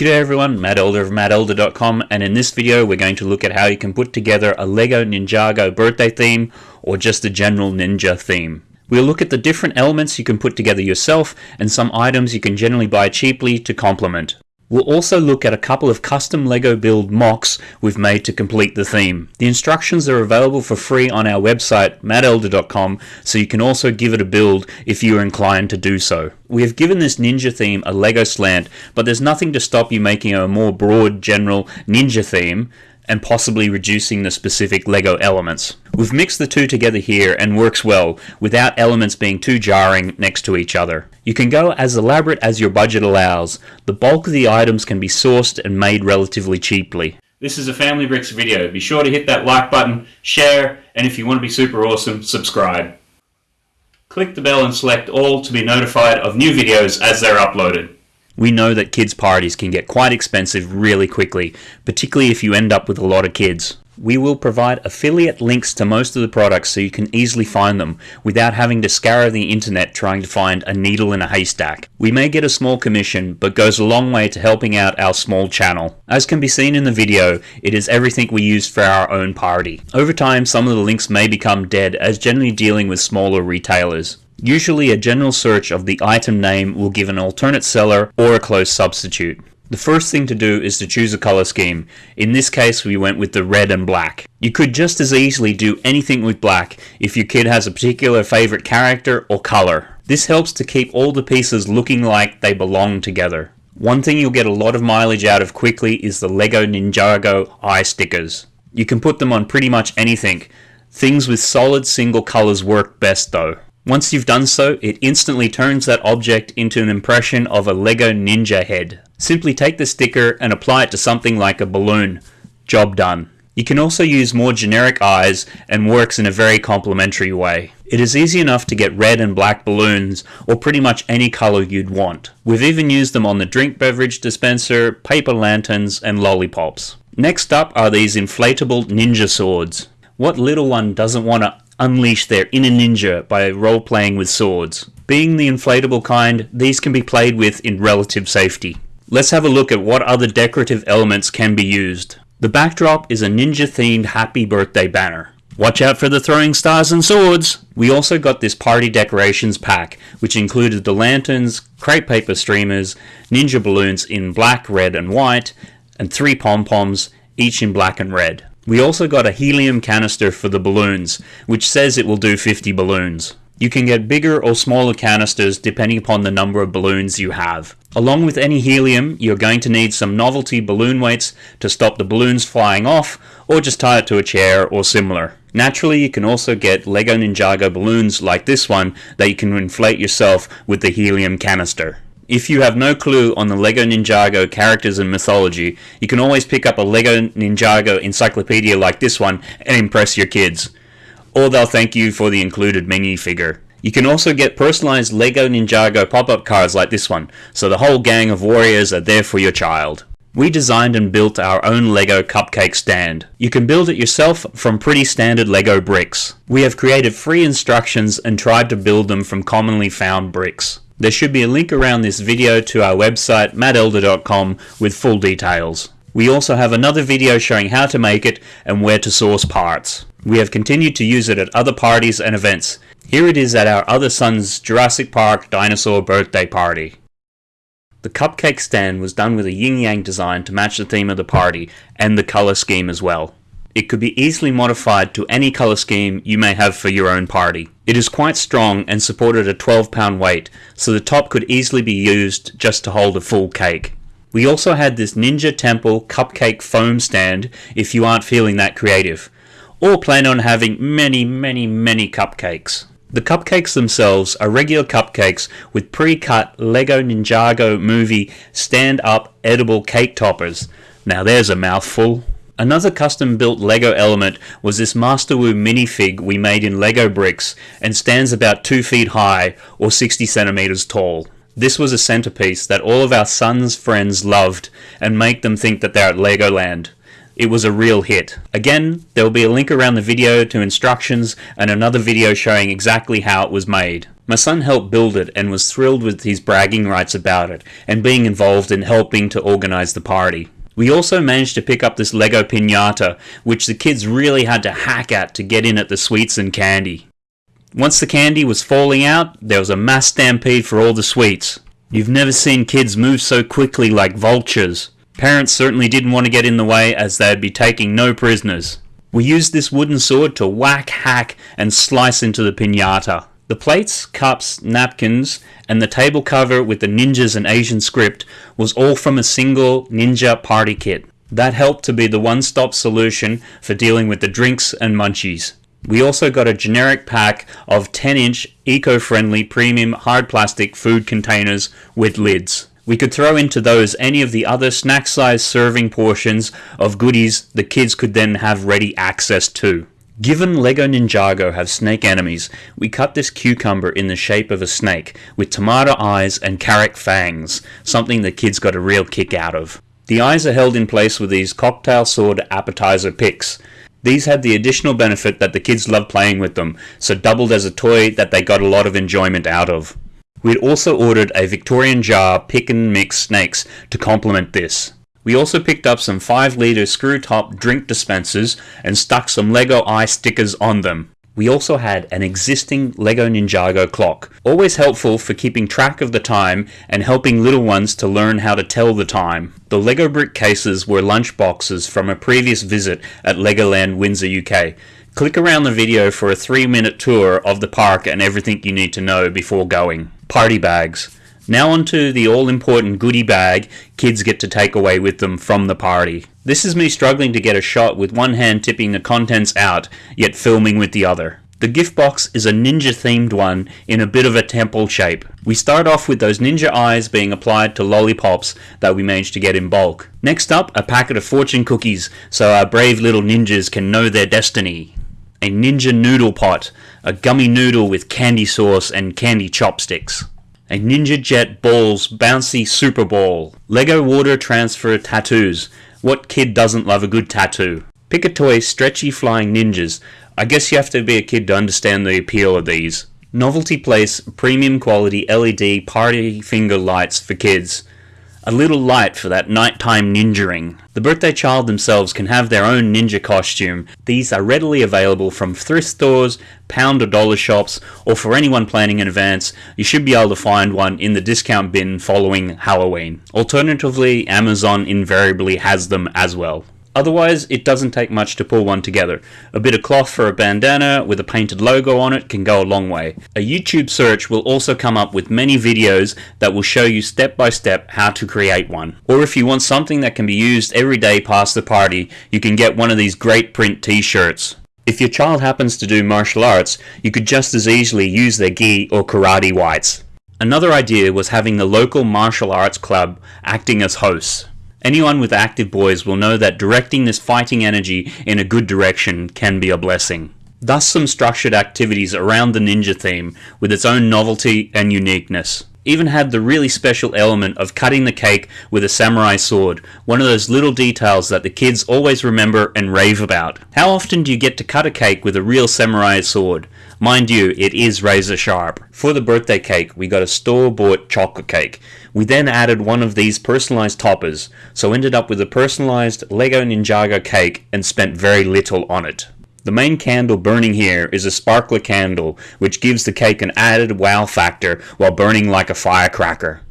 G'day everyone, Matt Elder of mattelder.com and in this video we're going to look at how you can put together a LEGO Ninjago birthday theme or just a general ninja theme. We'll look at the different elements you can put together yourself and some items you can generally buy cheaply to complement. We'll also look at a couple of custom LEGO build MOCs we've made to complete the theme. The instructions are available for free on our website mattelder.com so you can also give it a build if you are inclined to do so. We have given this ninja theme a LEGO slant but there's nothing to stop you making a more broad general ninja theme and possibly reducing the specific LEGO elements. We've mixed the two together here and works well without elements being too jarring next to each other. You can go as elaborate as your budget allows. The bulk of the items can be sourced and made relatively cheaply. This is a Family Bricks video. Be sure to hit that like button, share, and if you want to be super awesome, subscribe. Click the bell and select all to be notified of new videos as they're uploaded. We know that kids' parties can get quite expensive really quickly, particularly if you end up with a lot of kids. We will provide affiliate links to most of the products so you can easily find them without having to scour the internet trying to find a needle in a haystack. We may get a small commission, but goes a long way to helping out our small channel. As can be seen in the video, it is everything we use for our own party. Over time, some of the links may become dead as generally dealing with smaller retailers. Usually a general search of the item name will give an alternate seller or a close substitute. The first thing to do is to choose a color scheme. In this case we went with the red and black. You could just as easily do anything with black if your kid has a particular favorite character or color. This helps to keep all the pieces looking like they belong together. One thing you'll get a lot of mileage out of quickly is the LEGO Ninjago eye stickers. You can put them on pretty much anything. Things with solid single colors work best though. Once you've done so, it instantly turns that object into an impression of a LEGO Ninja head. Simply take the sticker and apply it to something like a balloon. Job done. You can also use more generic eyes and works in a very complementary way. It is easy enough to get red and black balloons or pretty much any color you'd want. We've even used them on the drink beverage dispenser, paper lanterns and lollipops. Next up are these inflatable ninja swords. What little one doesn't want to unleash their inner ninja by role playing with swords. Being the inflatable kind, these can be played with in relative safety. Let's have a look at what other decorative elements can be used. The backdrop is a ninja themed happy birthday banner. Watch out for the throwing stars and swords! We also got this party decorations pack, which included the lanterns, crepe paper streamers, ninja balloons in black, red and white, and three pom-poms, each in black and red. We also got a helium canister for the balloons, which says it will do 50 balloons. You can get bigger or smaller canisters depending upon the number of balloons you have. Along with any helium, you're going to need some novelty balloon weights to stop the balloons flying off, or just tie it to a chair or similar. Naturally, you can also get LEGO Ninjago balloons like this one that you can inflate yourself with the helium canister. If you have no clue on the LEGO Ninjago characters and mythology, you can always pick up a LEGO Ninjago encyclopedia like this one and impress your kids. Or they'll thank you for the included minifigure. You can also get personalized LEGO Ninjago pop-up cards like this one, so the whole gang of warriors are there for your child. We designed and built our own LEGO cupcake stand. You can build it yourself from pretty standard LEGO bricks. We have created free instructions and tried to build them from commonly found bricks. There should be a link around this video to our website mattelder.com with full details. We also have another video showing how to make it and where to source parts. We have continued to use it at other parties and events. Here it is at our other son's Jurassic Park dinosaur birthday party. The cupcake stand was done with a yin-yang design to match the theme of the party and the colour scheme as well. It could be easily modified to any colour scheme you may have for your own party. It is quite strong and supported a 12 pound weight, so the top could easily be used just to hold a full cake. We also had this Ninja Temple cupcake foam stand if you aren't feeling that creative, or plan on having many many many cupcakes. The cupcakes themselves are regular cupcakes with pre-cut LEGO Ninjago movie stand-up edible cake toppers. Now there's a mouthful. Another custom built LEGO element was this Master Wu minifig we made in LEGO bricks and stands about 2 feet high or 60 centimeters tall. This was a centerpiece that all of our sons' friends loved and make them think that they're at Legoland. It was a real hit. Again, there will be a link around the video to instructions and another video showing exactly how it was made. My son helped build it and was thrilled with his bragging rights about it and being involved in helping to organize the party. We also managed to pick up this Lego pinata, which the kids really had to hack at to get in at the sweets and candy. Once the candy was falling out, there was a mass stampede for all the sweets. You've never seen kids move so quickly like vultures. Parents certainly didn't want to get in the way as they'd be taking no prisoners. We used this wooden sword to whack, hack, and slice into the pinata. The plates, cups, napkins, and the table cover with the ninjas and Asian script was all from a single ninja party kit. That helped to be the one-stop solution for dealing with the drinks and munchies. We also got a generic pack of 10-inch eco-friendly premium hard plastic food containers with lids. We could throw into those any of the other snack-sized serving portions of goodies the kids could then have ready access to. Given LEGO Ninjago have snake enemies, we cut this cucumber in the shape of a snake, with tomato eyes and carrot fangs, something the kids got a real kick out of. The eyes are held in place with these cocktail sword appetizer picks. These had the additional benefit that the kids loved playing with them, so doubled as a toy that they got a lot of enjoyment out of. We'd also ordered a Victorian jar pick and mix snakes to complement this. We also picked up some 5 litre screw top drink dispensers and stuck some LEGO eye stickers on them. We also had an existing LEGO Ninjago clock, always helpful for keeping track of the time and helping little ones to learn how to tell the time. The LEGO brick cases were lunch boxes from a previous visit at Legoland Windsor UK. Click around the video for a 3 minute tour of the park and everything you need to know before going. Party bags. Now onto the all-important goodie bag kids get to take away with them from the party. This is me struggling to get a shot with one hand tipping the contents out, yet filming with the other. The gift box is a ninja themed one in a bit of a temple shape. We start off with those ninja eyes being applied to lollipops that we managed to get in bulk. Next up, a packet of fortune cookies so our brave little ninjas can know their destiny. A ninja noodle pot, a gummy noodle with candy sauce and candy chopsticks a Ninja Jet Balls Bouncy Super Ball, Lego Water Transfer Tattoos. What kid doesn't love a good tattoo? Pick a toy Stretchy Flying Ninjas. I guess you have to be a kid to understand the appeal of these. Novelty Place Premium Quality LED Party Finger Lights for kids a little light for that nighttime ninjaing. The birthday child themselves can have their own ninja costume. These are readily available from thrift stores, pound or dollar shops, or for anyone planning in advance, you should be able to find one in the discount bin following Halloween. Alternatively, Amazon invariably has them as well. Otherwise, it doesn't take much to pull one together. A bit of cloth for a bandana with a painted logo on it can go a long way. A YouTube search will also come up with many videos that will show you step by step how to create one. Or if you want something that can be used every day past the party, you can get one of these great print t-shirts. If your child happens to do martial arts, you could just as easily use their gi or karate whites. Another idea was having the local martial arts club acting as hosts. Anyone with active boys will know that directing this fighting energy in a good direction can be a blessing. Thus some structured activities around the ninja theme with its own novelty and uniqueness. Even had the really special element of cutting the cake with a samurai sword, one of those little details that the kids always remember and rave about. How often do you get to cut a cake with a real samurai sword? Mind you, it is razor sharp. For the birthday cake, we got a store-bought chocolate cake. We then added one of these personalized toppers, so ended up with a personalized Lego Ninjago cake and spent very little on it. The main candle burning here is a sparkler candle, which gives the cake an added wow factor while burning like a firecracker.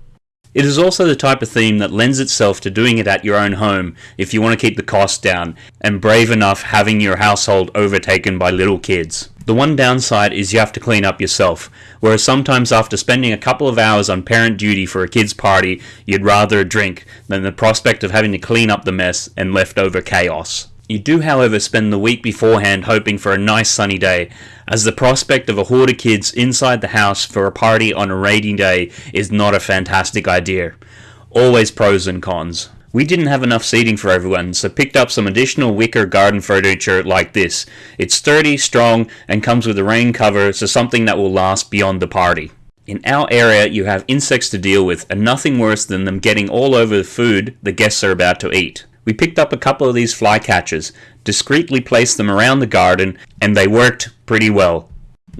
It is also the type of theme that lends itself to doing it at your own home if you want to keep the cost down, and brave enough having your household overtaken by little kids. The one downside is you have to clean up yourself, whereas sometimes after spending a couple of hours on parent duty for a kid's party, you'd rather a drink than the prospect of having to clean up the mess and leftover chaos. You do however spend the week beforehand hoping for a nice sunny day, as the prospect of a horde of kids inside the house for a party on a rainy day is not a fantastic idea. Always pros and cons. We didn't have enough seating for everyone, so picked up some additional wicker garden furniture like this. It's sturdy, strong, and comes with a rain cover, so something that will last beyond the party. In our area, you have insects to deal with, and nothing worse than them getting all over the food the guests are about to eat. We picked up a couple of these flycatchers, discreetly placed them around the garden, and they worked pretty well.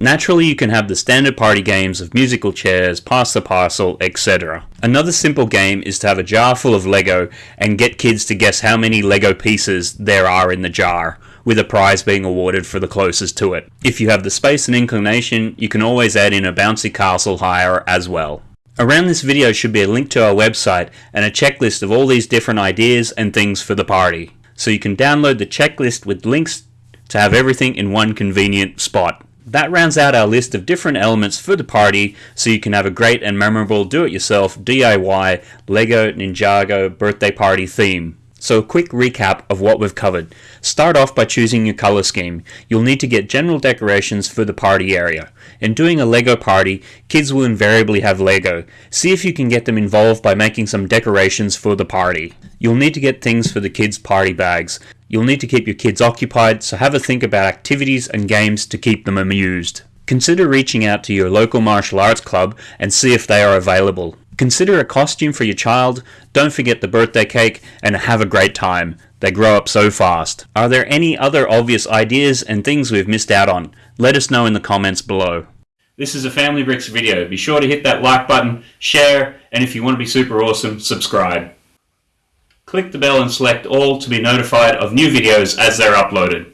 Naturally, you can have the standard party games of musical chairs, pass the parcel, etc. Another simple game is to have a jar full of Lego and get kids to guess how many Lego pieces there are in the jar, with a prize being awarded for the closest to it. If you have the space and inclination, you can always add in a bouncy castle hire as well. Around this video should be a link to our website and a checklist of all these different ideas and things for the party. So you can download the checklist with links to have everything in one convenient spot. That rounds out our list of different elements for the party so you can have a great and memorable do-it-yourself DIY LEGO Ninjago birthday party theme. So a quick recap of what we've covered. Start off by choosing your color scheme. You'll need to get general decorations for the party area. In doing a Lego party, kids will invariably have Lego. See if you can get them involved by making some decorations for the party. You'll need to get things for the kids' party bags. You'll need to keep your kids occupied, so have a think about activities and games to keep them amused. Consider reaching out to your local martial arts club and see if they are available. Consider a costume for your child, don't forget the birthday cake, and have a great time. They grow up so fast. Are there any other obvious ideas and things we've missed out on? Let us know in the comments below. This is a Family Bricks video. Be sure to hit that like button, share, and if you want to be super awesome, subscribe. Click the bell and select all to be notified of new videos as they're uploaded.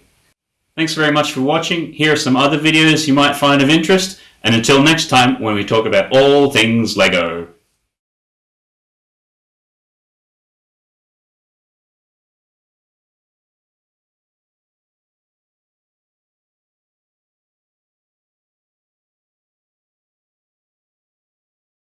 Thanks very much for watching. Here are some other videos you might find of interest. And until next time when we talk about all things LEGO.